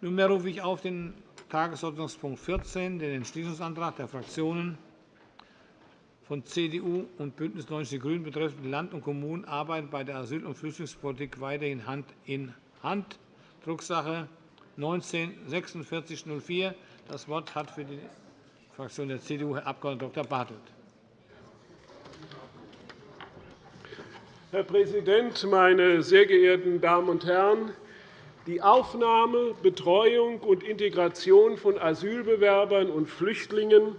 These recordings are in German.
Nunmehr rufe ich auf den Tagesordnungspunkt 14, den Entschließungsantrag der Fraktionen von CDU und BÜNDNIS 90 die GRÜNEN betreffend Land und Kommunen arbeiten bei der Asyl- und Flüchtlingspolitik weiterhin Hand in Hand, Drucksache 19 /4604. Das Wort hat für die Fraktion der CDU Herr Abg. Dr. Bartelt. Herr Präsident, meine sehr geehrten Damen und Herren! Die Aufnahme, Betreuung und Integration von Asylbewerbern und Flüchtlingen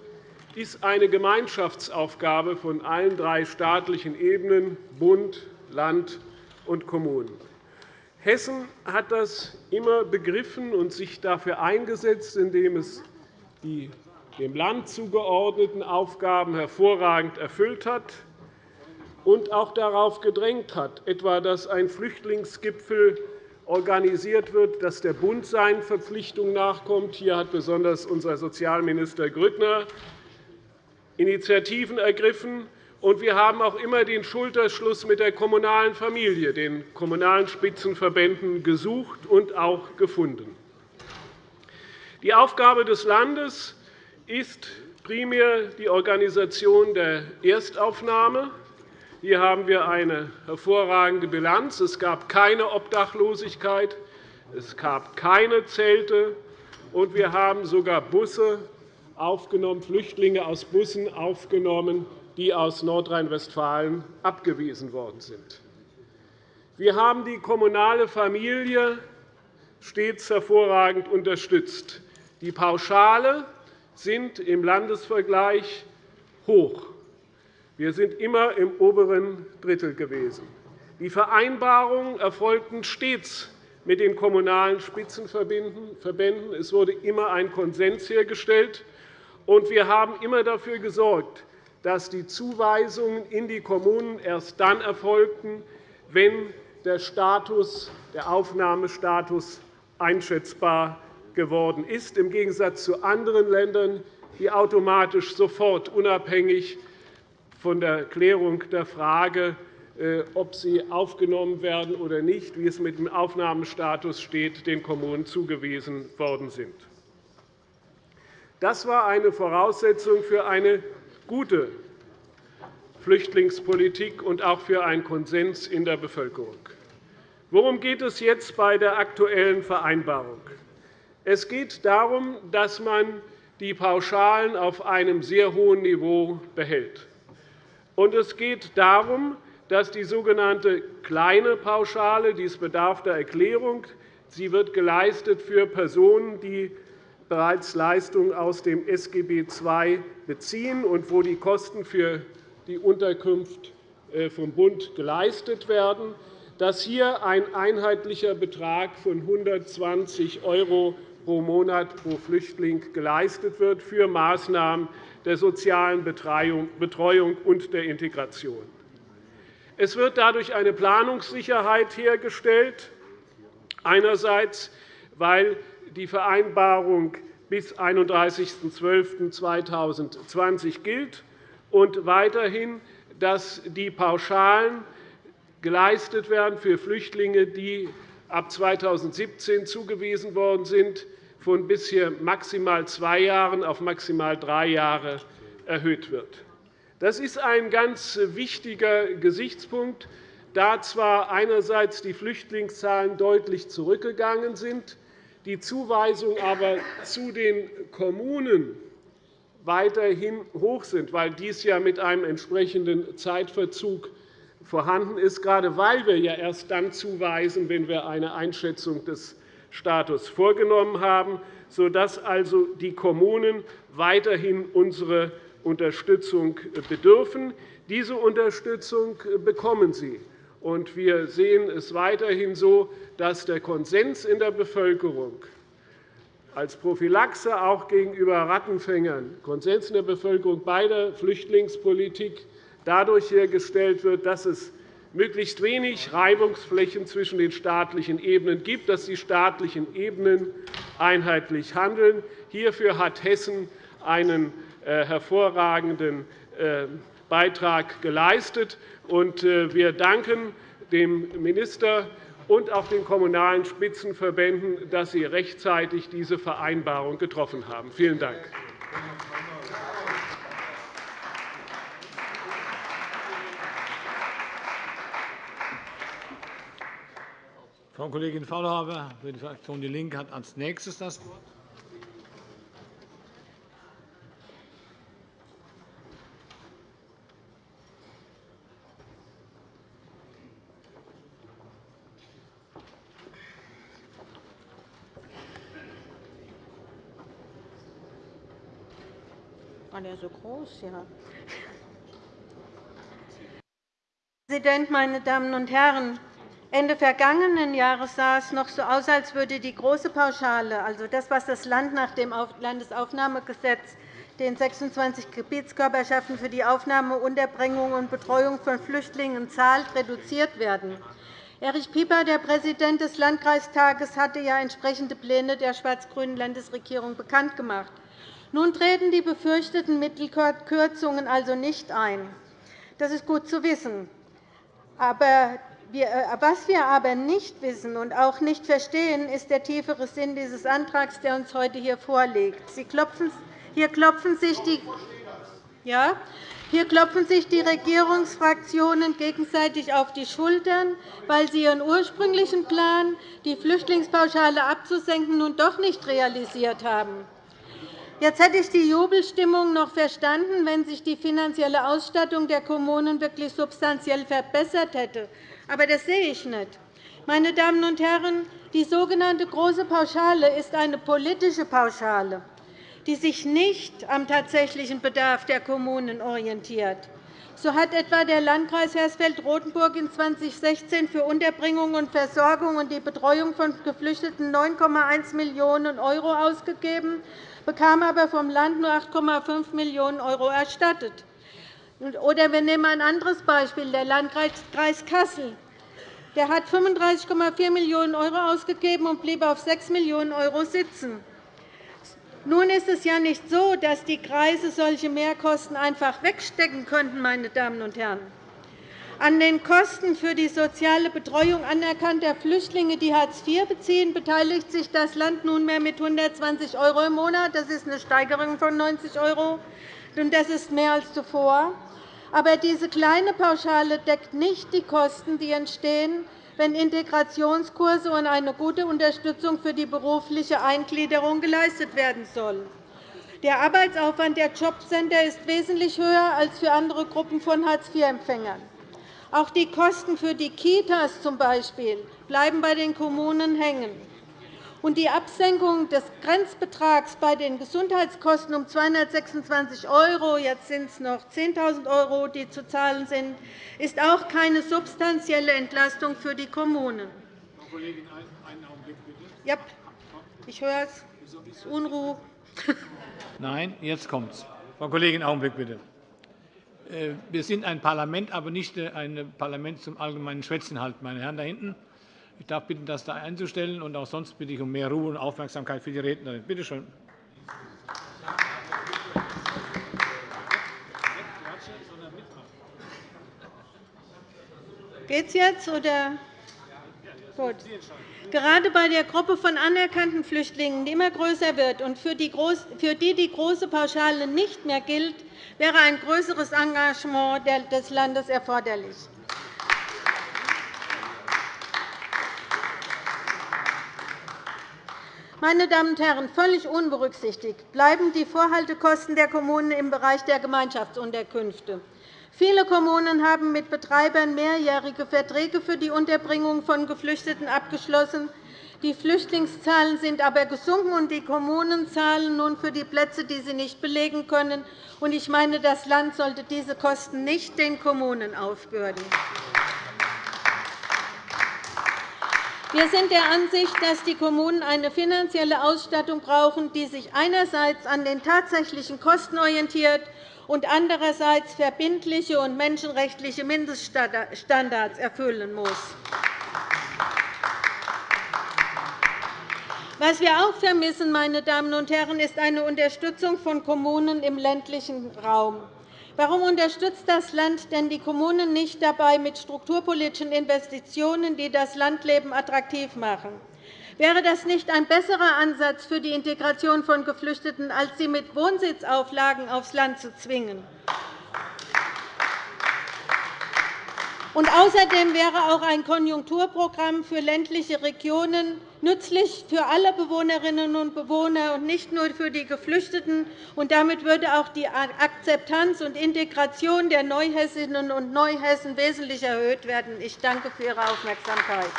ist eine Gemeinschaftsaufgabe von allen drei staatlichen Ebenen Bund, Land und Kommunen. Hessen hat das immer begriffen und sich dafür eingesetzt, indem es die dem Land zugeordneten Aufgaben hervorragend erfüllt hat und auch darauf gedrängt hat, etwa dass ein Flüchtlingsgipfel organisiert wird, dass der Bund seinen Verpflichtungen nachkommt. Hier hat besonders unser Sozialminister Grüttner Initiativen ergriffen. Und wir haben auch immer den Schulterschluss mit der kommunalen Familie, den kommunalen Spitzenverbänden, gesucht und auch gefunden. Die Aufgabe des Landes ist primär die Organisation der Erstaufnahme. Hier haben wir eine hervorragende Bilanz. Es gab keine Obdachlosigkeit, es gab keine Zelte, und wir haben sogar Busse aufgenommen, Flüchtlinge aus Bussen aufgenommen, die aus Nordrhein-Westfalen abgewiesen worden sind. Wir haben die kommunale Familie stets hervorragend unterstützt. Die Pauschale sind im Landesvergleich hoch. Wir sind immer im oberen Drittel gewesen. Die Vereinbarungen erfolgten stets mit den kommunalen Spitzenverbänden. Es wurde immer ein Konsens hergestellt. Und wir haben immer dafür gesorgt, dass die Zuweisungen in die Kommunen erst dann erfolgten, wenn der, Status, der Aufnahmestatus einschätzbar geworden ist, im Gegensatz zu anderen Ländern, die automatisch sofort unabhängig von der Klärung der Frage, äh, ob sie aufgenommen werden oder nicht, wie es mit dem Aufnahmestatus steht, den Kommunen zugewiesen worden sind. Das war eine Voraussetzung für eine gute Flüchtlingspolitik und auch für einen Konsens in der Bevölkerung. Worum geht es jetzt bei der aktuellen Vereinbarung? Es geht darum, dass man die Pauschalen auf einem sehr hohen Niveau behält. Und es geht darum, dass die sogenannte kleine Pauschale, dies bedarf der Erklärung, sie wird geleistet für Personen, die bereits Leistungen aus dem SGB II beziehen und wo die Kosten für die Unterkunft äh, vom Bund geleistet werden, dass hier ein einheitlicher Betrag von 120 € pro Monat pro Flüchtling geleistet wird für Maßnahmen der sozialen Betreuung und der Integration. Es wird dadurch eine Planungssicherheit hergestellt, einerseits, weil die Vereinbarung bis 31.12.2020 gilt und weiterhin, dass die Pauschalen geleistet werden für Flüchtlinge, die ab 2017 zugewiesen worden sind, von bisher maximal zwei Jahren auf maximal drei Jahre erhöht wird. Das ist ein ganz wichtiger Gesichtspunkt, da zwar einerseits die Flüchtlingszahlen deutlich zurückgegangen sind, die Zuweisungen aber zu den Kommunen weiterhin hoch sind, weil dies ja mit einem entsprechenden Zeitverzug vorhanden ist, gerade weil wir ja erst dann zuweisen, wenn wir eine Einschätzung des Status vorgenommen haben, sodass also die Kommunen weiterhin unsere Unterstützung bedürfen. Diese Unterstützung bekommen sie. Wir sehen es weiterhin so, dass der Konsens in der Bevölkerung als Prophylaxe auch gegenüber Rattenfängern Konsens in der Bevölkerung bei der Flüchtlingspolitik dadurch hergestellt wird, dass es möglichst wenig Reibungsflächen zwischen den staatlichen Ebenen gibt, dass die staatlichen Ebenen einheitlich handeln. Hierfür hat Hessen einen äh, hervorragenden äh, Beitrag geleistet. Äh, wir danken dem Minister und auch den Kommunalen Spitzenverbänden, dass sie rechtzeitig diese Vereinbarung getroffen haben. Vielen Dank. Frau Kollegin Faulhaber für die Fraktion DIE LINKE hat als nächstes das Wort. Der so groß? Ja. Herr Präsident, meine Damen und Herren! Ende vergangenen Jahres sah es noch so aus, als würde die große Pauschale, also das, was das Land nach dem Landesaufnahmegesetz den 26 Gebietskörperschaften für die Aufnahme, Unterbringung und Betreuung von Flüchtlingen zahlt, reduziert werden. Erich Pieper, der Präsident des Landkreistages, hatte ja entsprechende Pläne der schwarz-grünen Landesregierung bekannt gemacht. Nun treten die befürchteten Mittelkürzungen also nicht ein. Das ist gut zu wissen. Aber was wir aber nicht wissen und auch nicht verstehen, ist der tiefere Sinn dieses Antrags, der uns heute hier vorliegt. Hier klopfen sich die ja, hier klopfen sich die Regierungsfraktionen gegenseitig auf die Schultern, weil sie ihren ursprünglichen Plan, die Flüchtlingspauschale abzusenken, nun doch nicht realisiert haben. Jetzt hätte ich die Jubelstimmung noch verstanden, wenn sich die finanzielle Ausstattung der Kommunen wirklich substanziell verbessert hätte. Aber das sehe ich nicht. Meine Damen und Herren, die sogenannte Große Pauschale ist eine politische Pauschale, die sich nicht am tatsächlichen Bedarf der Kommunen orientiert. So hat etwa der Landkreis Hersfeld-Rotenburg in 2016 für Unterbringung und Versorgung und die Betreuung von Geflüchteten 9,1 Millionen € ausgegeben bekam aber vom Land nur 8,5 Millionen € erstattet. Oder wir nehmen ein anderes Beispiel, der Landkreis Kassel. Der hat 35,4 Millionen € ausgegeben und blieb auf 6 Millionen € sitzen. Nun ist es ja nicht so, dass die Kreise solche Mehrkosten einfach wegstecken könnten. Meine Damen und Herren. An den Kosten für die soziale Betreuung anerkannter Flüchtlinge, die Hartz IV beziehen, beteiligt sich das Land nunmehr mit 120 € im Monat. Das ist eine Steigerung von 90 €, und das ist mehr als zuvor. Aber diese kleine Pauschale deckt nicht die Kosten, die entstehen, wenn Integrationskurse und eine gute Unterstützung für die berufliche Eingliederung geleistet werden sollen. Der Arbeitsaufwand der Jobcenter ist wesentlich höher als für andere Gruppen von Hartz-IV-Empfängern. Auch die Kosten für die Kitas zum Beispiel bleiben bei den Kommunen hängen. Und die Absenkung des Grenzbetrags bei den Gesundheitskosten um 226 €, jetzt sind es noch 10.000 €, die zu zahlen sind, ist auch keine substanzielle Entlastung für die Kommunen. Frau Kollegin, einen Augenblick bitte. Ja, ich höre es. Unruhe. Nein, jetzt kommt es. Frau Kollegin, einen Augenblick bitte. Äh, wir sind ein Parlament, aber nicht äh, ein Parlament zum allgemeinen Schwätzen, halt, meine Herren da hinten. Ich darf bitten, das da einzustellen, und auch sonst bitte ich um mehr Ruhe und Aufmerksamkeit für die Rednerin. Bitte schön. Geht's jetzt oder? Gut. Gerade bei der Gruppe von anerkannten Flüchtlingen, die immer größer wird und für die die große Pauschale nicht mehr gilt, wäre ein größeres Engagement des Landes erforderlich. Meine Damen und Herren, völlig unberücksichtigt bleiben die Vorhaltekosten der Kommunen im Bereich der Gemeinschaftsunterkünfte. Viele Kommunen haben mit Betreibern mehrjährige Verträge für die Unterbringung von Geflüchteten abgeschlossen. Die Flüchtlingszahlen sind aber gesunken, und die Kommunen zahlen nun für die Plätze, die sie nicht belegen können. Ich meine, das Land sollte diese Kosten nicht den Kommunen aufbürden. Wir sind der Ansicht, dass die Kommunen eine finanzielle Ausstattung brauchen, die sich einerseits an den tatsächlichen Kosten orientiert und andererseits verbindliche und menschenrechtliche Mindeststandards erfüllen muss. Was wir auch vermissen, meine Damen und Herren, ist eine Unterstützung von Kommunen im ländlichen Raum. Warum unterstützt das Land denn die Kommunen nicht dabei mit strukturpolitischen Investitionen, die das Landleben attraktiv machen? Wäre das nicht ein besserer Ansatz für die Integration von Geflüchteten, als sie mit Wohnsitzauflagen aufs Land zu zwingen? Und außerdem wäre auch ein Konjunkturprogramm für ländliche Regionen nützlich für alle Bewohnerinnen und Bewohner und nicht nur für die Geflüchteten. Und damit würde auch die Akzeptanz und Integration der Neuhessinnen und Neuhessen wesentlich erhöht werden. Ich danke für Ihre Aufmerksamkeit.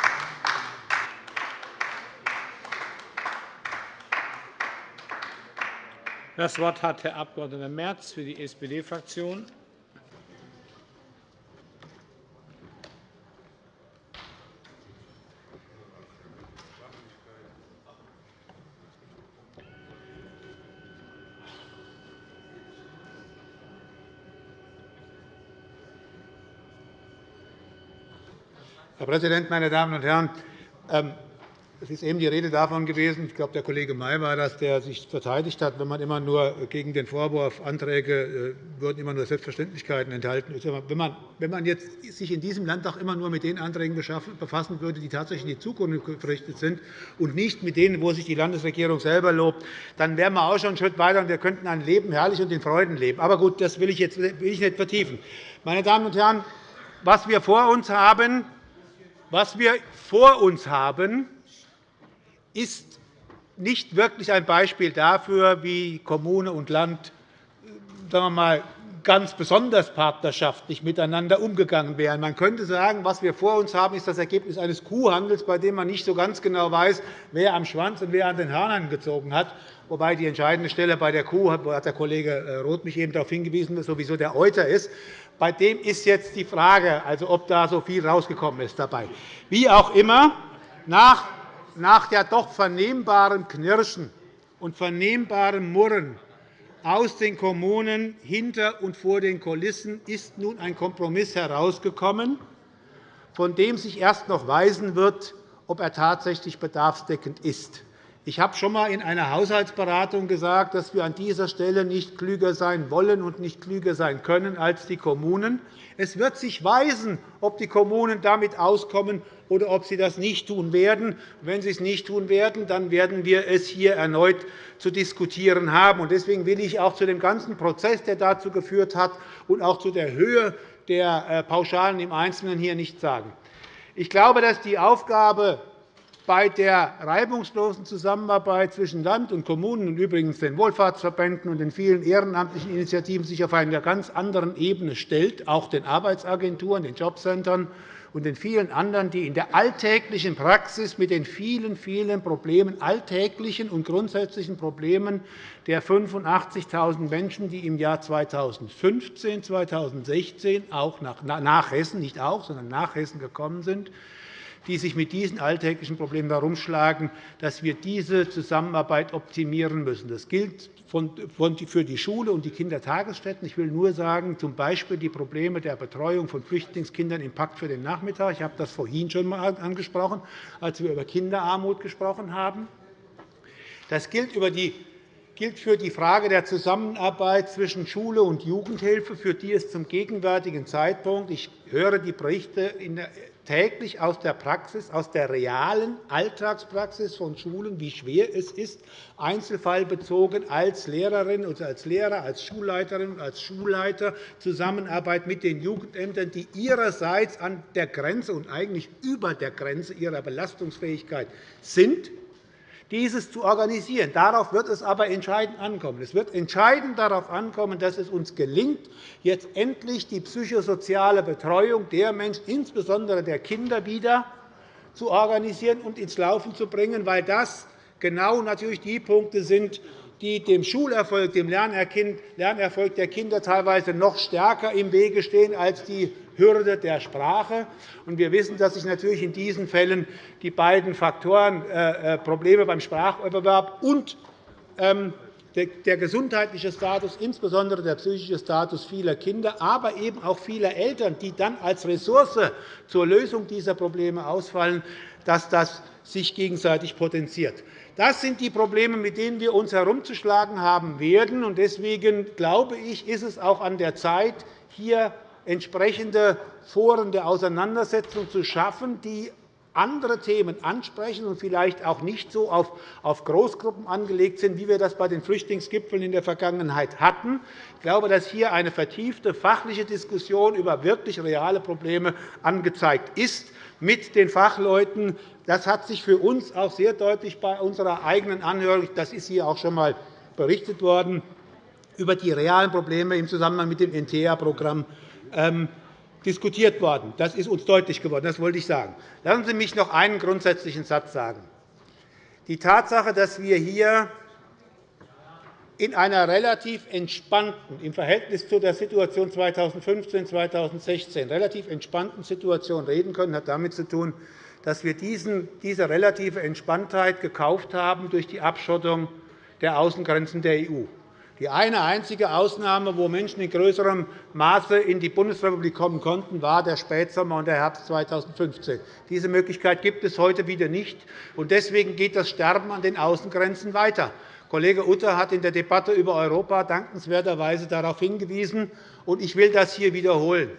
Das Wort hat Herr Abg. Merz für die SPD-Fraktion. Herr Präsident, meine Damen und Herren! Ähm, es ist eben die Rede davon gewesen, ich glaube, der Kollege May war das, der sich verteidigt hat, wenn man immer nur gegen den Vorwurf, Anträge äh, würden immer nur Selbstverständlichkeiten enthalten. Wenn man, wenn man jetzt sich in diesem Landtag immer nur mit den Anträgen befassen würde, die tatsächlich in die Zukunft gerichtet sind, und nicht mit denen, wo sich die Landesregierung selber lobt, dann wären wir auch schon einen Schritt weiter, und wir könnten ein Leben herrlich und in Freuden leben. Aber gut, das will ich jetzt will ich nicht vertiefen. Meine Damen und Herren, was wir vor uns haben, was wir vor uns haben, ist nicht wirklich ein Beispiel dafür, wie Kommune und Land sagen wir mal, ganz besonders partnerschaftlich miteinander umgegangen wären. Man könnte sagen, was wir vor uns haben, ist das Ergebnis eines Kuhhandels, bei dem man nicht so ganz genau weiß, wer am Schwanz und wer an den Hörnern gezogen hat. Wobei die entscheidende Stelle bei der Kuh, hat der Kollege äh, Roth mich eben darauf hingewiesen, sowieso der Euter ist. Bei dem ist jetzt die Frage, also ob da so viel rausgekommen ist dabei. Wie auch immer, nach nach der doch vernehmbaren Knirschen und vernehmbaren Murren aus den Kommunen hinter und vor den Kulissen ist nun ein Kompromiss herausgekommen, von dem sich erst noch weisen wird, ob er tatsächlich bedarfsdeckend ist. Ich habe schon einmal in einer Haushaltsberatung gesagt, dass wir an dieser Stelle nicht klüger sein wollen und nicht klüger sein können als die Kommunen. Es wird sich weisen, ob die Kommunen damit auskommen oder ob sie das nicht tun werden. Wenn sie es nicht tun werden, dann werden wir es hier erneut zu diskutieren haben. Deswegen will ich auch zu dem ganzen Prozess, der dazu geführt hat, und auch zu der Höhe der äh, Pauschalen im Einzelnen hier nichts sagen. Ich glaube, dass die Aufgabe bei der reibungslosen Zusammenarbeit zwischen Land und Kommunen und übrigens den Wohlfahrtsverbänden und den vielen ehrenamtlichen Initiativen sich auf einer ganz anderen Ebene stellt, auch den Arbeitsagenturen, den Jobcentern und den vielen anderen, die in der alltäglichen Praxis mit den vielen, vielen Problemen, alltäglichen und grundsätzlichen Problemen der 85.000 Menschen, die im Jahr 2015, 2016 auch nach Hessen, nicht auch, sondern nach Hessen gekommen sind, die sich mit diesen alltäglichen Problemen herumschlagen, dass wir diese Zusammenarbeit optimieren müssen. Das gilt für die Schule und die Kindertagesstätten. Ich will nur sagen, z. B. die Probleme der Betreuung von Flüchtlingskindern im Pakt für den Nachmittag. Ich habe das vorhin schon einmal angesprochen, als wir über Kinderarmut gesprochen haben. Das gilt über die gilt für die Frage der Zusammenarbeit zwischen Schule und Jugendhilfe, für die es zum gegenwärtigen Zeitpunkt – ich höre die Berichte täglich aus der Praxis, aus der realen Alltagspraxis von Schulen, wie schwer es ist, einzelfallbezogen als Lehrerin oder als Lehrer, als Schulleiterin und als Schulleiter Zusammenarbeit mit den Jugendämtern, die ihrerseits an der Grenze und eigentlich über der Grenze ihrer Belastungsfähigkeit sind, dieses zu organisieren. Darauf wird es aber entscheidend ankommen. Es wird entscheidend darauf ankommen, dass es uns gelingt, jetzt endlich die psychosoziale Betreuung der Menschen, insbesondere der Kinder, wieder zu organisieren und ins Laufen zu bringen, weil das genau natürlich die Punkte sind, die dem Schulerfolg, dem Lernerfolg der Kinder teilweise noch stärker im Wege stehen als die Hürde der Sprache. Wir wissen, dass sich natürlich in diesen Fällen die beiden Faktoren äh, äh, Probleme beim Spracherwerb und ähm, der gesundheitliche Status, insbesondere der psychische Status vieler Kinder, aber eben auch vieler Eltern, die dann als Ressource zur Lösung dieser Probleme ausfallen, dass das sich gegenseitig potenziert. Das sind die Probleme, mit denen wir uns herumzuschlagen haben werden. Deswegen glaube ich, ist es auch an der Zeit, hier entsprechende Foren der Auseinandersetzung zu schaffen, die andere Themen ansprechen und vielleicht auch nicht so auf Großgruppen angelegt sind, wie wir das bei den Flüchtlingsgipfeln in der Vergangenheit hatten. Ich glaube, dass hier eine vertiefte fachliche Diskussion über wirklich reale Probleme angezeigt ist mit den Fachleuten. Das hat sich für uns auch sehr deutlich bei unserer eigenen Anhörung, das ist hier auch schon einmal berichtet worden, über die realen Probleme im Zusammenhang mit dem NTEA-Programm diskutiert worden. Das ist uns deutlich geworden. Das wollte ich sagen. Lassen Sie mich noch einen grundsätzlichen Satz sagen. Die Tatsache, dass wir hier in einer relativ entspannten, im Verhältnis zu der Situation 2015 2016 relativ entspannten Situation reden können, hat damit zu tun, dass wir diese relative Entspanntheit gekauft haben durch die Abschottung der Außengrenzen der EU. Die eine einzige Ausnahme, wo Menschen in größerem Maße in die Bundesrepublik kommen konnten, war der Spätsommer und der Herbst 2015. Diese Möglichkeit gibt es heute wieder nicht. Deswegen geht das Sterben an den Außengrenzen weiter. Kollege Utter hat in der Debatte über Europa dankenswerterweise darauf hingewiesen, und ich will das hier wiederholen.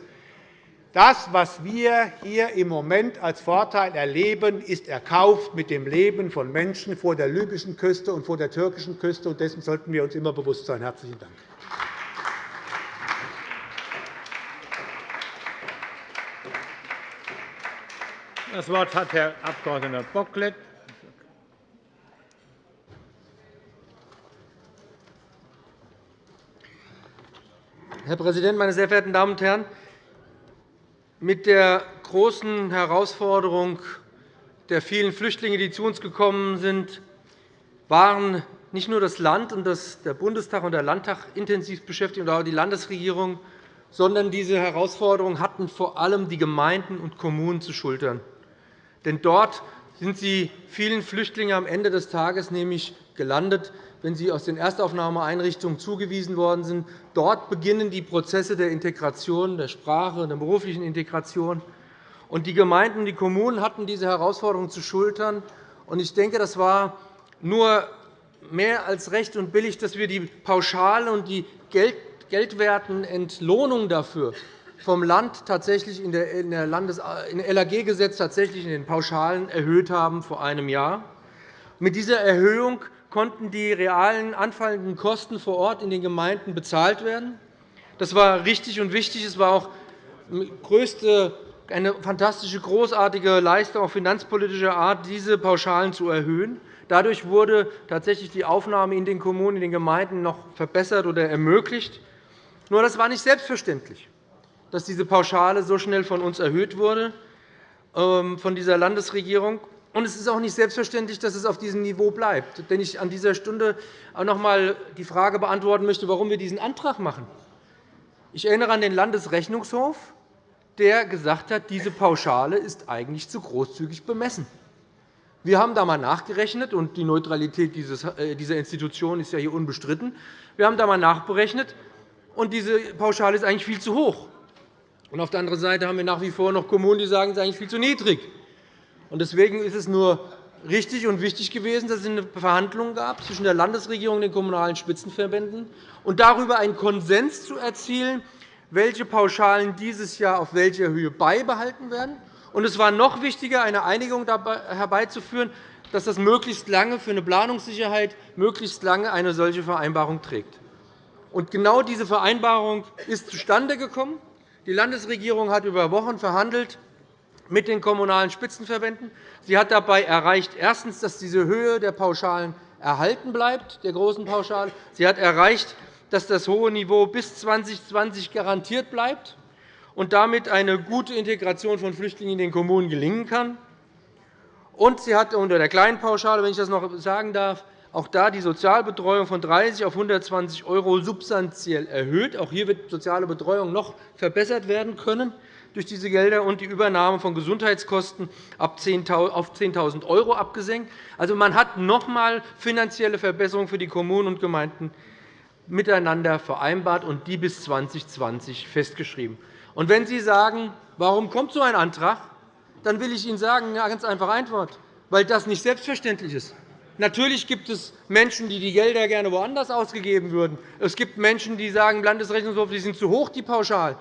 Das, was wir hier im Moment als Vorteil erleben, ist erkauft mit dem Leben von Menschen vor der libyschen Küste und vor der türkischen Küste. und Dessen sollten wir uns immer bewusst sein. – Herzlichen Dank. Das Wort hat Herr Abg. Bocklet. Herr Präsident, meine sehr verehrten Damen und Herren! Mit der großen Herausforderung der vielen Flüchtlinge, die zu uns gekommen sind, waren nicht nur das Land und der Bundestag und der Landtag intensiv beschäftigt, und auch die Landesregierung, sondern diese Herausforderung hatten vor allem die Gemeinden und Kommunen zu schultern. Denn dort sind die vielen Flüchtlinge am Ende des Tages nämlich gelandet, wenn sie aus den Erstaufnahmeeinrichtungen zugewiesen worden sind. Dort beginnen die Prozesse der Integration, der Sprache und der beruflichen Integration. Die Gemeinden und die Kommunen hatten diese Herausforderung zu schultern. Ich denke, das war nur mehr als recht und billig, dass wir die Pauschale und die geldwerten Entlohnungen dafür vom Land tatsächlich in der Landes LAG-Gesetz tatsächlich in den Pauschalen erhöht haben vor einem Jahr. Mit dieser Erhöhung konnten die realen anfallenden Kosten vor Ort in den Gemeinden bezahlt werden. Das war richtig und wichtig. Es war auch eine fantastische, großartige Leistung auf finanzpolitischer Art, diese Pauschalen zu erhöhen. Dadurch wurde tatsächlich die Aufnahme in den Kommunen, in den Gemeinden noch verbessert oder ermöglicht. Nur das war nicht selbstverständlich, dass diese Pauschale so schnell von uns erhöht wurde, ähm, von dieser Landesregierung. Und es ist auch nicht selbstverständlich, dass es auf diesem Niveau bleibt. Denn ich an dieser Stunde auch noch einmal die Frage beantworten möchte, warum wir diesen Antrag machen. Ich erinnere an den Landesrechnungshof, der gesagt hat, diese Pauschale ist eigentlich zu großzügig bemessen. Wir haben da einmal nachgerechnet, und die Neutralität äh, dieser Institution ist ja hier unbestritten. Wir haben da einmal nachberechnet, und diese Pauschale ist eigentlich viel zu hoch. Und auf der anderen Seite haben wir nach wie vor noch Kommunen, die sagen, es ist eigentlich viel zu niedrig. Deswegen ist es nur richtig und wichtig gewesen, dass es eine Verhandlung gab zwischen der Landesregierung und den Kommunalen Spitzenverbänden und darüber einen Konsens zu erzielen, welche Pauschalen dieses Jahr auf welcher Höhe beibehalten werden. Und es war noch wichtiger, eine Einigung herbeizuführen, dass das möglichst lange für eine Planungssicherheit möglichst lange eine solche Vereinbarung trägt. Und genau diese Vereinbarung ist zustande gekommen. Die Landesregierung hat über Wochen verhandelt mit den Kommunalen Spitzenverbänden. Sie hat dabei erreicht, erstens, dass diese Höhe der Pauschalen erhalten bleibt, der großen Pauschale. Sie hat erreicht, dass das hohe Niveau bis 2020 garantiert bleibt und damit eine gute Integration von Flüchtlingen in den Kommunen gelingen kann. Und sie hat unter der kleinen Pauschale, wenn ich das noch sagen darf, auch da die Sozialbetreuung von 30 auf 120 € substanziell erhöht. Auch hier wird soziale Betreuung noch verbessert werden können durch diese Gelder und die Übernahme von Gesundheitskosten auf 10.000 € abgesenkt. Also, man hat noch einmal finanzielle Verbesserungen für die Kommunen und Gemeinden miteinander vereinbart und die bis 2020 festgeschrieben. Und wenn Sie sagen, warum kommt so ein Antrag, dann will ich Ihnen sagen, eine ganz einfache Antwort, weil das nicht selbstverständlich ist. Natürlich gibt es Menschen, die die Gelder gerne woanders ausgegeben würden. Es gibt Menschen, die sagen, im Landesrechnungshof, die sind zu hoch, die Pauschal.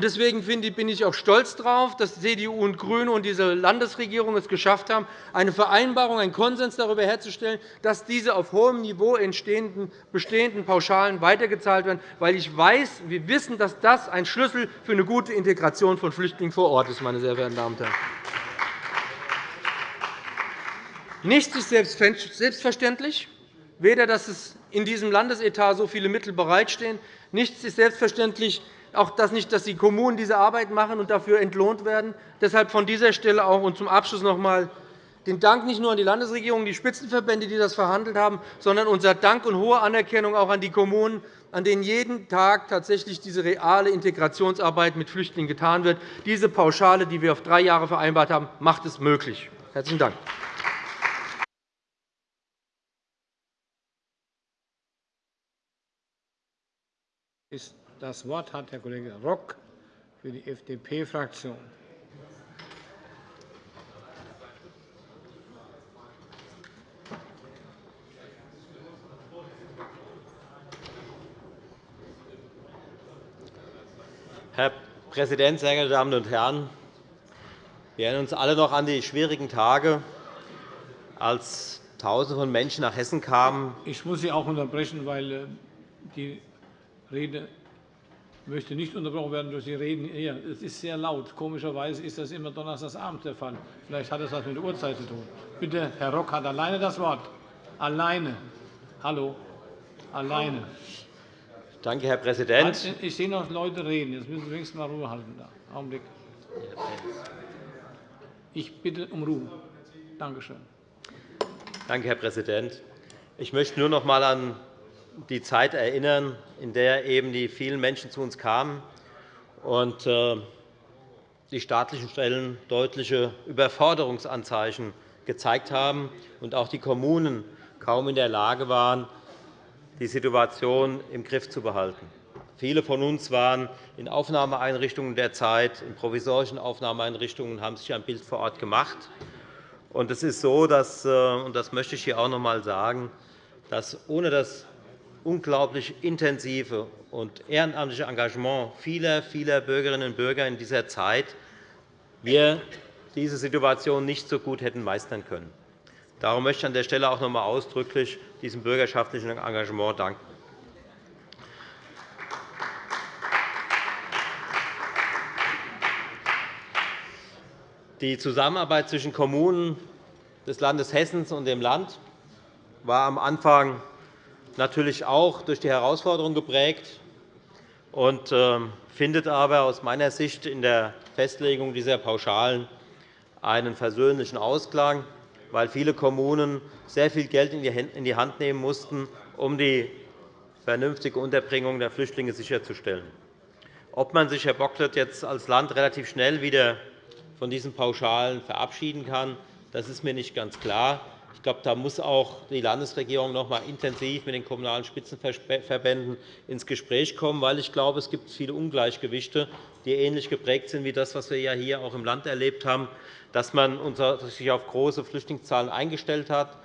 Deswegen bin ich auch stolz darauf, dass CDU und GRÜNE und diese Landesregierung es geschafft haben, eine Vereinbarung, einen Konsens darüber herzustellen, dass diese auf hohem Niveau entstehenden bestehenden Pauschalen weitergezahlt werden, weil ich weiß, wir wissen, dass das ein Schlüssel für eine gute Integration von Flüchtlingen vor Ort ist. Meine sehr verehrten Damen und Herren. Nichts ist selbstverständlich, weder dass es in diesem Landesetat so viele Mittel bereitstehen. Nichts ist selbstverständlich, auch dass nicht, dass die Kommunen diese Arbeit machen und dafür entlohnt werden. Deshalb von dieser Stelle auch und zum Abschluss noch einmal den Dank nicht nur an die Landesregierung die Spitzenverbände, die das verhandelt haben, sondern unser Dank und hohe Anerkennung auch an die Kommunen, an denen jeden Tag tatsächlich diese reale Integrationsarbeit mit Flüchtlingen getan wird. Diese Pauschale, die wir auf drei Jahre vereinbart haben, macht es möglich. – Herzlichen Dank. Das Wort hat Herr Kollege Rock für die FDP-Fraktion. Herr Präsident, sehr geehrte Damen und Herren! Wir erinnern uns alle noch an die schwierigen Tage, als Tausende von Menschen nach Hessen kamen. Ich muss Sie auch unterbrechen, weil äh, die Rede möchte nicht unterbrochen werden durch die Reden hier. Es ist sehr laut. Komischerweise ist das immer donnerstagsabends der Fall. Vielleicht hat das etwas mit der Uhrzeit zu tun. Bitte, Herr Rock hat alleine das Wort. Alleine. Hallo. Alleine. Danke, Herr Präsident. Ich sehe noch Leute reden. Jetzt müssen Sie wenigstens mal Ruhe halten. Da. Augenblick. Ich bitte um Ruhe. Danke schön. Danke, Herr Präsident. Ich möchte nur noch einmal an die Zeit erinnern, in der eben die vielen Menschen zu uns kamen und äh, die staatlichen Stellen deutliche Überforderungsanzeichen gezeigt haben und auch die Kommunen kaum in der Lage waren, die Situation im Griff zu behalten. Viele von uns waren in Aufnahmeeinrichtungen der Zeit, in provisorischen Aufnahmeeinrichtungen, haben sich ein Bild vor Ort gemacht. Es ist so, dass, äh, und das möchte ich hier auch noch einmal sagen, dass ohne das unglaublich intensive und ehrenamtliche Engagement vieler, vieler Bürgerinnen und Bürger in dieser Zeit wir diese Situation nicht so gut hätten meistern können. Darum möchte ich an der Stelle auch noch einmal ausdrücklich diesem bürgerschaftlichen Engagement danken. Die Zusammenarbeit zwischen Kommunen des Landes Hessen und dem Land war am Anfang natürlich auch durch die Herausforderungen geprägt und ähm, findet aber aus meiner Sicht in der Festlegung dieser Pauschalen einen versöhnlichen Ausklang, weil viele Kommunen sehr viel Geld in die Hand nehmen mussten, um die vernünftige Unterbringung der Flüchtlinge sicherzustellen. Ob man sich, Herr Bocklet, jetzt als Land relativ schnell wieder von diesen Pauschalen verabschieden kann, das ist mir nicht ganz klar. Ich glaube, da muss auch die Landesregierung noch einmal intensiv mit den Kommunalen Spitzenverbänden ins Gespräch kommen, weil ich glaube, es gibt viele Ungleichgewichte, die ähnlich geprägt sind wie das, was wir hier auch im Land erlebt haben, dass man sich auf große Flüchtlingszahlen eingestellt hat,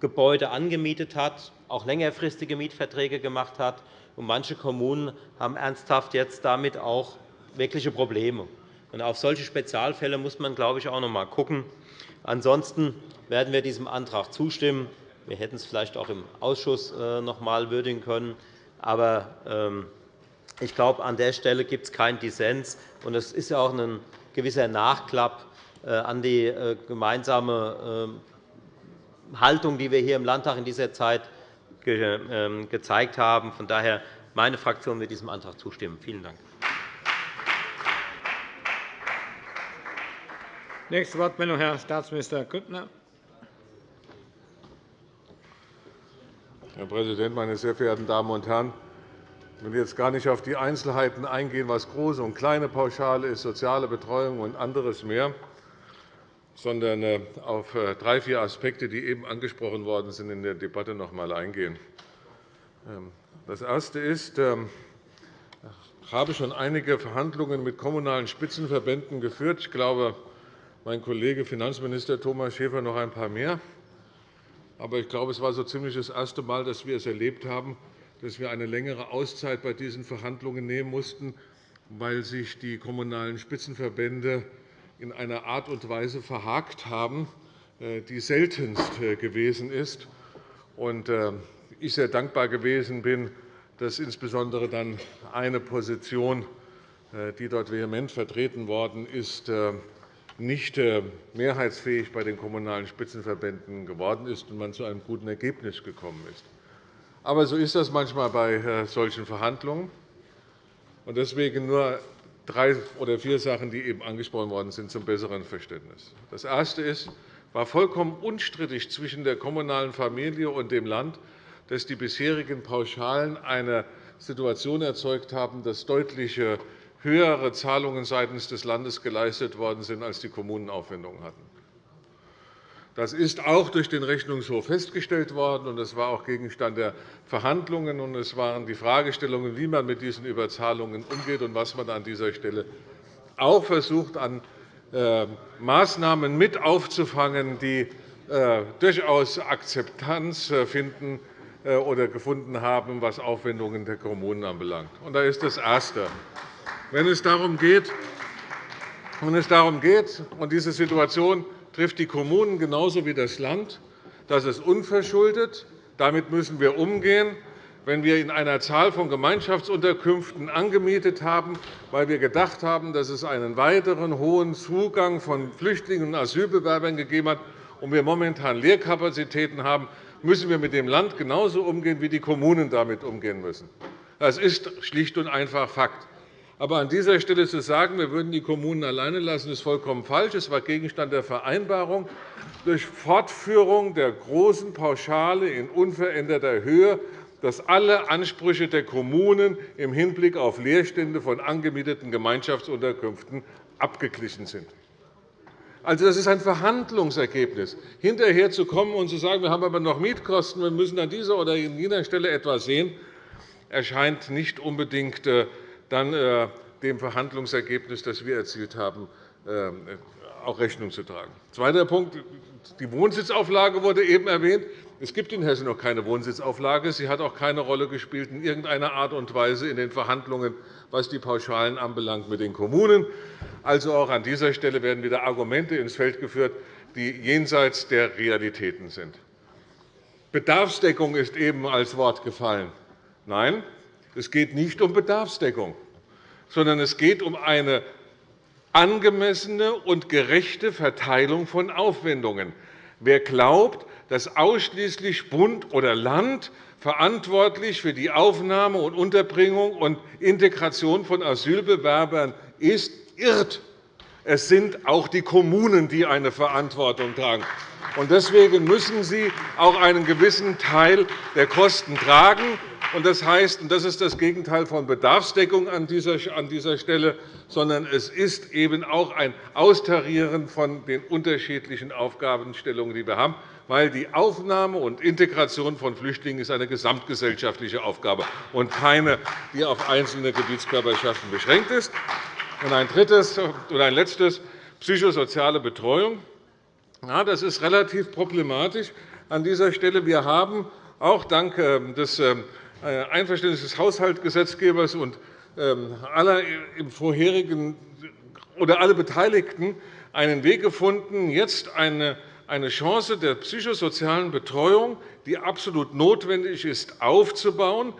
Gebäude angemietet hat, auch längerfristige Mietverträge gemacht hat. Und manche Kommunen haben ernsthaft jetzt damit auch wirkliche Probleme. Und auf solche Spezialfälle muss man, glaube ich, auch noch einmal schauen. Ansonsten werden wir diesem Antrag zustimmen. Wir hätten es vielleicht auch im Ausschuss äh, noch einmal würdigen können. Aber ähm, ich glaube, an der Stelle gibt es keinen Dissens. Es ist ja auch ein gewisser Nachklapp äh, an die äh, gemeinsame ähm, Haltung, die wir hier im Landtag in dieser Zeit ähm, gezeigt haben. Von daher meine Fraktion wird diesem Antrag zustimmen. Vielen Dank. Nächste Wortmeldung, Herr Staatsminister Grüttner. Herr Präsident, meine sehr verehrten Damen und Herren! Ich will jetzt gar nicht auf die Einzelheiten eingehen, was große und kleine Pauschale ist, soziale Betreuung und anderes mehr, sondern äh, auf äh, drei, vier Aspekte, die eben angesprochen worden sind, in der Debatte noch einmal eingehen. Ähm, das Erste ist, ähm, ich habe schon einige Verhandlungen mit kommunalen Spitzenverbänden geführt. Ich glaube, mein Kollege Finanzminister Thomas Schäfer noch ein paar mehr. Aber ich glaube, es war so ziemlich das erste Mal, dass wir es erlebt haben, dass wir eine längere Auszeit bei diesen Verhandlungen nehmen mussten, weil sich die Kommunalen Spitzenverbände in einer Art und Weise verhakt haben, äh, die seltenst äh, gewesen ist. Und äh, ich sehr dankbar gewesen bin, dass insbesondere dann eine Position, die dort vehement vertreten worden ist, nicht mehrheitsfähig bei den Kommunalen Spitzenverbänden geworden ist und man zu einem guten Ergebnis gekommen ist. Aber so ist das manchmal bei solchen Verhandlungen. Deswegen nur drei oder vier Sachen, die eben angesprochen worden sind, zum besseren Verständnis. Das Erste ist, war vollkommen unstrittig zwischen der kommunalen Familie und dem Land, dass die bisherigen Pauschalen eine Situation erzeugt haben, dass deutlich höhere Zahlungen seitens des Landes geleistet worden sind, als die Kommunen Aufwendungen hatten. Das ist auch durch den Rechnungshof festgestellt worden, und das war auch Gegenstand der Verhandlungen. Und es waren die Fragestellungen, wie man mit diesen Überzahlungen umgeht und was man an dieser Stelle auch versucht, an äh, Maßnahmen mit aufzufangen, die äh, durchaus Akzeptanz äh, finden oder gefunden haben, was Aufwendungen der Kommunen anbelangt. Und da ist das Erste. Wenn es darum geht, wenn es darum geht und diese Situation trifft die Kommunen genauso wie das Land. Das ist unverschuldet. Damit müssen wir umgehen. Wenn wir in einer Zahl von Gemeinschaftsunterkünften angemietet haben, weil wir gedacht haben, dass es einen weiteren hohen Zugang von Flüchtlingen und Asylbewerbern gegeben hat und wir momentan Leerkapazitäten haben, müssen wir mit dem Land genauso umgehen, wie die Kommunen damit umgehen müssen. Das ist schlicht und einfach Fakt. Aber an dieser Stelle zu sagen, wir würden die Kommunen alleine lassen, ist vollkommen falsch. Es war Gegenstand der Vereinbarung, durch Fortführung der großen Pauschale in unveränderter Höhe, dass alle Ansprüche der Kommunen im Hinblick auf Leerstände von angemieteten Gemeinschaftsunterkünften abgeglichen sind. Also, das ist ein Verhandlungsergebnis. Hinterher zu kommen und zu sagen, wir haben aber noch Mietkosten, wir müssen an dieser oder jener Stelle etwas sehen, erscheint nicht unbedingt äh, dann äh, dem Verhandlungsergebnis, das wir erzielt haben, äh, auch Rechnung zu tragen. Zweiter Punkt. Die Wohnsitzauflage wurde eben erwähnt. Es gibt in Hessen noch keine Wohnsitzauflage. Sie hat auch keine Rolle gespielt in irgendeiner Art und Weise in den Verhandlungen, was die Pauschalen anbelangt, mit den Kommunen. Also auch an dieser Stelle werden wieder Argumente ins Feld geführt, die jenseits der Realitäten sind. Bedarfsdeckung ist eben als Wort gefallen. Nein, es geht nicht um Bedarfsdeckung, sondern es geht um eine angemessene und gerechte Verteilung von Aufwendungen. Wer glaubt, dass ausschließlich Bund oder Land verantwortlich für die Aufnahme und Unterbringung und Integration von Asylbewerbern ist, irrt. Es sind auch die Kommunen, die eine Verantwortung tragen. Deswegen müssen sie auch einen gewissen Teil der Kosten tragen. Das heißt, und das ist das Gegenteil von Bedarfsdeckung an dieser Stelle, sondern es ist eben auch ein Austarieren von den unterschiedlichen Aufgabenstellungen, die wir haben, weil die Aufnahme und Integration von Flüchtlingen ist eine gesamtgesellschaftliche Aufgabe und keine, die auf einzelne Gebietskörperschaften beschränkt ist. Und ein drittes oder ein letztes psychosoziale Betreuung. Ja, das ist relativ problematisch an dieser Stelle. Wir haben auch dank ähm, des ähm, äh, Einverständnis des Haushaltsgesetzgebers und ähm, aller im vorherigen oder alle Beteiligten einen Weg gefunden, jetzt eine Chance der psychosozialen Betreuung, die absolut notwendig ist, aufzubauen,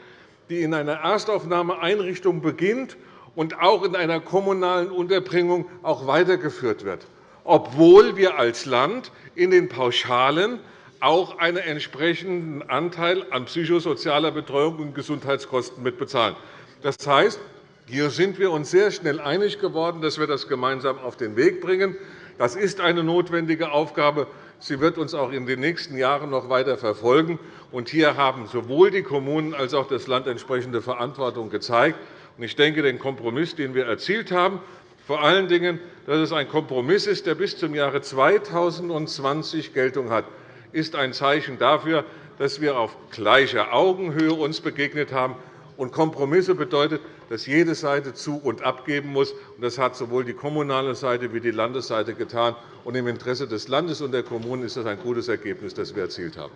die in einer Erstaufnahmeeinrichtung beginnt und auch in einer kommunalen Unterbringung auch weitergeführt wird, obwohl wir als Land in den Pauschalen auch einen entsprechenden Anteil an psychosozialer Betreuung und Gesundheitskosten mitbezahlen. Das heißt, hier sind wir uns sehr schnell einig geworden, dass wir das gemeinsam auf den Weg bringen. Das ist eine notwendige Aufgabe. Sie wird uns auch in den nächsten Jahren noch weiter verfolgen. hier haben sowohl die Kommunen als auch das Land entsprechende Verantwortung gezeigt. Ich denke, den Kompromiss, den wir erzielt haben, vor allen Dingen, dass es ein Kompromiss ist, der bis zum Jahre 2020 Geltung hat, ist ein Zeichen dafür, dass wir uns auf gleicher Augenhöhe begegnet haben Und Kompromisse bedeutet, dass jede Seite zu und abgeben muss. Das hat sowohl die kommunale Seite wie die Landesseite getan. Und Im Interesse des Landes und der Kommunen ist das ein gutes Ergebnis, das wir erzielt haben.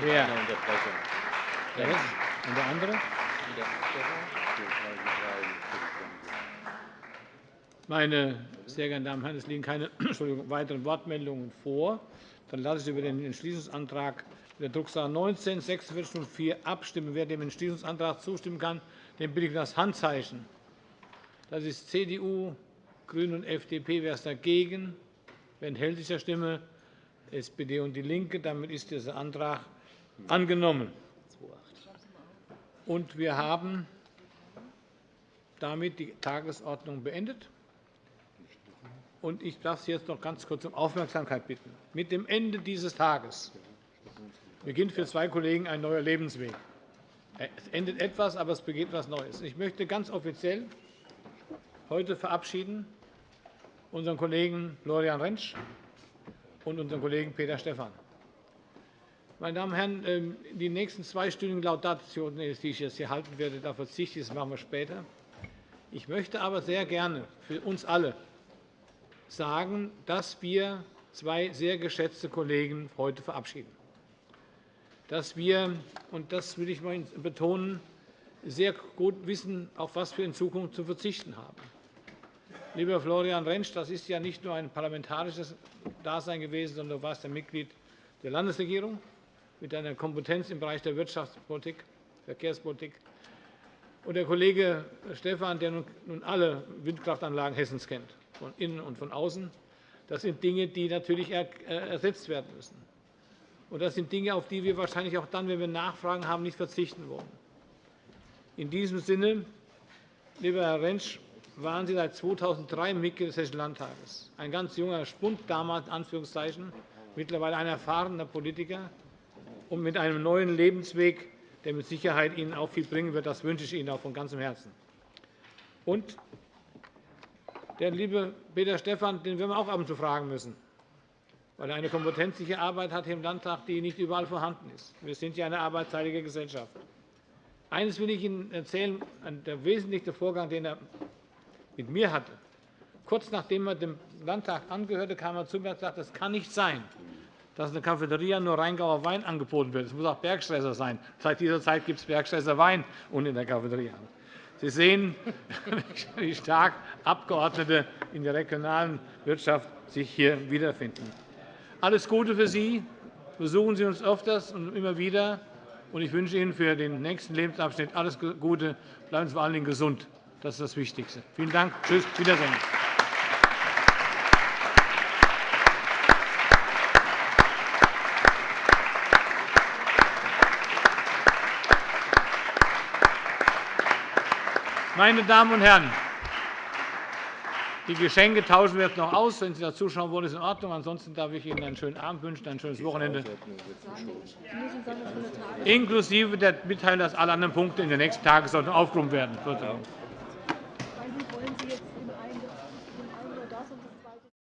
Wer? Und der andere? Meine sehr geehrten Damen und Herren, es liegen keine weiteren Wortmeldungen vor. Dann lasse ich über den Entschließungsantrag der Drucksache 19 4604 abstimmen. Wer dem Entschließungsantrag zustimmen kann, den bitte ich um das Handzeichen. Das ist CDU, GRÜNE und FDP. Wer ist dagegen? Wer enthält sich der Stimme? SPD und DIE LINKE. Damit ist dieser Antrag angenommen. Und wir haben damit die Tagesordnung beendet. Und ich darf Sie jetzt noch ganz kurz um Aufmerksamkeit bitten. Mit dem Ende dieses Tages beginnt für zwei Kollegen ein neuer Lebensweg. Es endet etwas, aber es beginnt etwas Neues. Ich möchte ganz offiziell heute verabschieden unseren Kollegen Florian Rentsch und unseren Kollegen Peter Stephan. Meine Damen und Herren, ähm, die nächsten zweistündigen Laudationen, die ich jetzt hier halten werde, da verzichte ich, das machen wir später. Ich möchte aber sehr gerne für uns alle sagen, dass wir zwei sehr geschätzte Kollegen heute verabschieden. Dass wir, und das will ich betonen, sehr gut wissen, auf was wir in Zukunft zu verzichten haben. Lieber Florian Rentsch, das ist ja nicht nur ein parlamentarisches Dasein gewesen, sondern du warst ein Mitglied der Landesregierung mit deiner Kompetenz im Bereich der Wirtschaftspolitik, Verkehrspolitik. Und der Kollege Stephan, der nun alle Windkraftanlagen Hessens kennt von innen und von außen. Das sind Dinge, die natürlich äh, ersetzt werden müssen. Und das sind Dinge, auf die wir wahrscheinlich auch dann, wenn wir Nachfragen haben, nicht verzichten wollen. In diesem Sinne, lieber Herr Rentsch, waren Sie seit 2003 Mitglied des Hessischen Landtages. Ein ganz junger Spund damals, Anführungszeichen, mittlerweile ein erfahrener Politiker und mit einem neuen Lebensweg, der mit Sicherheit Ihnen auch viel bringen wird. Das wünsche ich Ihnen auch von ganzem Herzen. Und der liebe Peter Stephan, den werden wir auch ab und zu fragen müssen, weil er eine kompetenzliche Arbeit hat im Landtag, die nicht überall vorhanden ist. Wir sind ja eine arbeitsteilige Gesellschaft. Eines will ich Ihnen erzählen, der wesentliche Vorgang, den er mit mir hatte. Kurz nachdem er dem Landtag angehörte, kam er zu mir und sagte, es kann nicht sein, dass in der Cafeteria nur Rheingauer Wein angeboten wird. Es muss auch Bergstresser sein. Seit dieser Zeit gibt es Bergstresser Wein und in der Cafeteria. Sie sehen, wie stark Abgeordnete in der regionalen Wirtschaft sich hier wiederfinden. Alles Gute für Sie. Besuchen Sie uns öfters und immer wieder. Ich wünsche Ihnen für den nächsten Lebensabschnitt alles Gute. Bleiben Sie vor allen Dingen gesund. Das ist das Wichtigste. Vielen Dank. Tschüss. Wiedersehen. Meine Damen und Herren, die Geschenke tauschen wir jetzt noch aus. Wenn Sie da zuschauen wollen, ist in Ordnung. Ansonsten darf ich Ihnen einen schönen Abend wünschen, ein schönes Wochenende, inklusive der Mitteilung, dass alle anderen Punkte in der nächsten Tagesordnung aufgerufen werden.